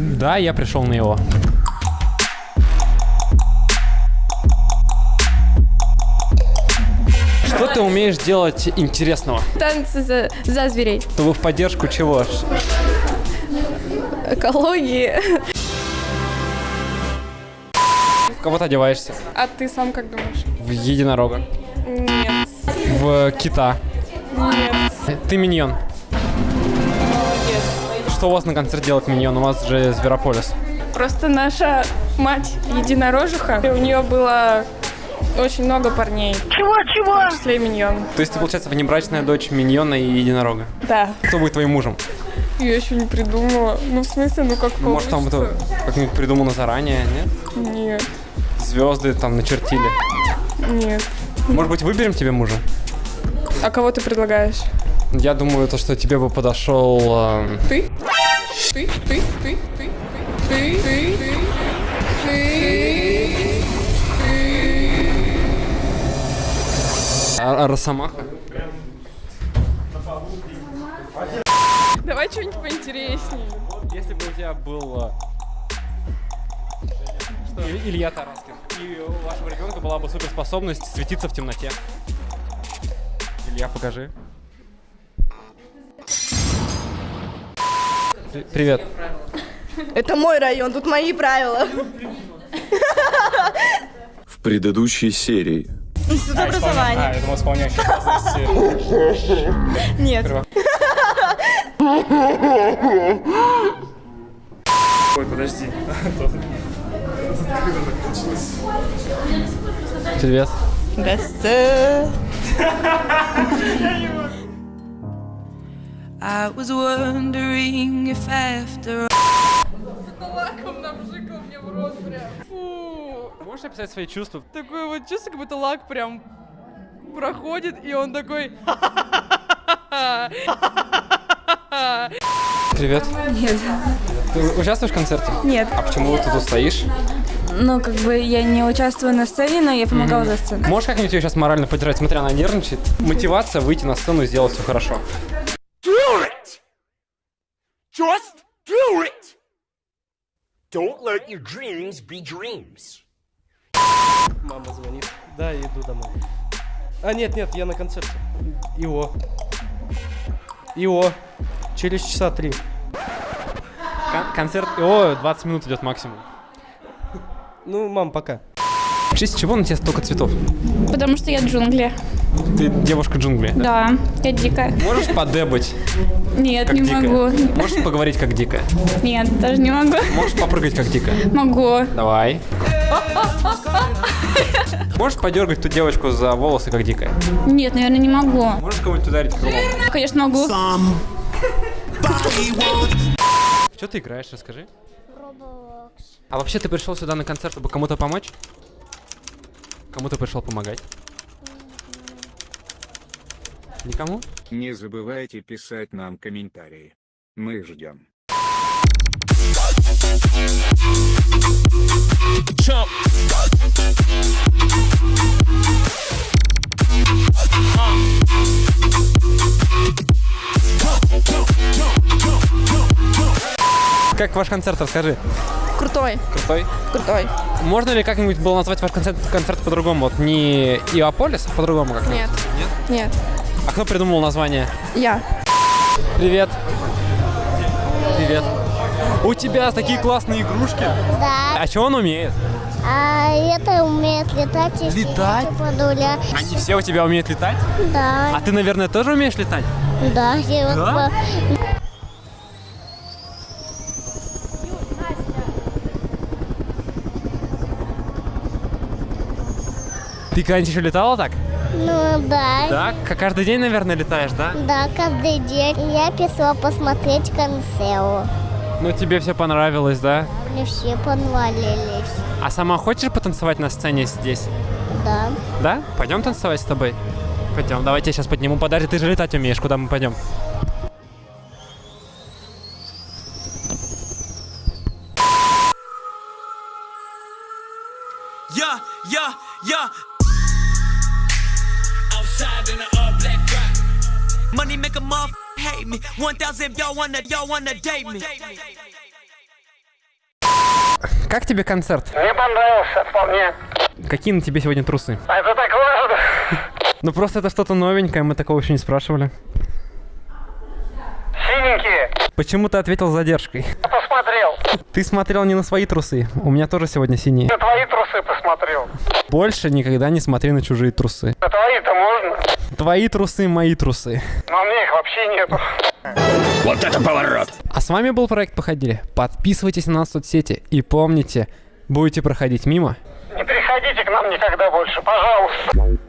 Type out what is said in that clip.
Да, я пришел на его. Что ты умеешь делать интересного? Танцы за, за зверей. Чтобы в поддержку чего? Экологии. В кого ты одеваешься? А ты сам как думаешь? В единорога. Нет. В кита. Нет. Ты миньон. Что у вас на концерте делает миньон? У вас же Зверополис. Просто наша мать единорожиха. И у нее было очень много парней. Чего, чего? В том числе и миньон. То есть ты, получается, внебрачная дочь миньона и единорога. Да. Кто будет твоим мужем? Я еще не придумала. Ну, в смысле, ну как Ну, может, там это как-нибудь придумано заранее, нет? Нет. Звезды там начертили. Нет. Может быть, выберем тебе мужа? А кого ты предлагаешь? Я думаю, то, что тебе бы подошел... эм, Ты? Ты? Ты? Ты? Ты? Ты? Ты? Ты? Ты? А- а Росомаха? Давай что-нибудь поинтереснее. Если бы у тебя был... Что? Илья Тараскин. И у вашего ребенка была бы суперспособность светиться в темноте. Илья, покажи. Привет. Это мой район, тут мои правила. В предыдущей серии. Институт образования. я думал, исполняющий обязанности. Нет. Ой, подожди. Привет. Здравствуйте. I was wondering if after Лаком напшикал мне в рот прям. Фу. Можешь описать свои чувства? Такое вот чувство, как будто лак прям проходит, и он такой... Привет. Нет. Ты участвуешь в концерте? Нет. А почему ты тут стоишь? Ну, как бы я не участвую на сцене, но я помогала за сценой. Можешь как-нибудь ее сейчас морально поддержать? Смотри, она нервничает. Мотивация выйти на сцену и сделать все хорошо. Just do it! Don't let your dreams be dreams. Мама звонит. Да, я иду домой. А, нет, нет, я на концерте. Ио. Ио. Через часа три. Кон- концерт... О, 20 минут идет максимум. Ну, мам, пока. В честь чего на тебе столько цветов? Потому что я джунгли. Ты девушка джунгли. Да, я дикая. Можешь подебать, Нет, как не дикая? могу. Можешь поговорить, как дикая? Нет, даже не могу. Можешь попрыгать, как дикая? Могу. Давай. Можешь подергать ту девочку за волосы, как дикая? Нет, наверное, не могу. Можешь кого-нибудь ударить крылом? Конечно, могу. Что ты играешь, расскажи. А вообще ты пришел сюда на концерт, чтобы кому-то помочь? Кому ты пришел помогать? Никому? Не забывайте писать нам комментарии. Мы ждем. Как ваш концерт, расскажи. Крутой, Крутой? крутой. Можно ли как-нибудь было назвать ваш концерт, концерт по-другому? Вот не Иополис, а по-другому как-нибудь? Нет. Нет. А кто придумал название? Я. Привет. Привет. У тебя такие классные игрушки. Да. А что он умеет? А это умеет летать и Летать? подуля. Они все у тебя умеют летать? Да, А ты, наверное, тоже умеешь летать? да. я вот Да? по- Ты когда-нибудь еще летала так? Ну да. Да? Каждый день, наверное, летаешь, да? Да, каждый день я писала посмотреть концерт. Ну, тебе все понравилось, да? Мне все понравились. А сама хочешь потанцевать на сцене здесь? Да. Да? Пойдем танцевать с тобой? Пойдем, давай я сейчас подниму. Подожди, ты же летать умеешь, куда мы пойдем? Money make a motherfucker hate me. 1,000 y'all wanna, y'all wanna date me. Как тебе концерт? Мне понравился вполне. Какие на тебе сегодня трусы? А это так важно. Ну просто это что-то новенькое, мы такого еще не спрашивали. Синенькие. Почему ты ответил с задержкой? Посмотрел. Ты смотрел не на свои трусы. У меня тоже сегодня синие. На твои трусы посмотрел. Больше никогда не смотри на чужие трусы. На твои-то можно. Твои трусы, мои трусы. Но у меня их вообще нету. Вот это поворот! А с вами был проект Походили. Подписывайтесь на нас в соцсети и помните, будете проходить мимо. Не приходите к нам никогда больше, пожалуйста.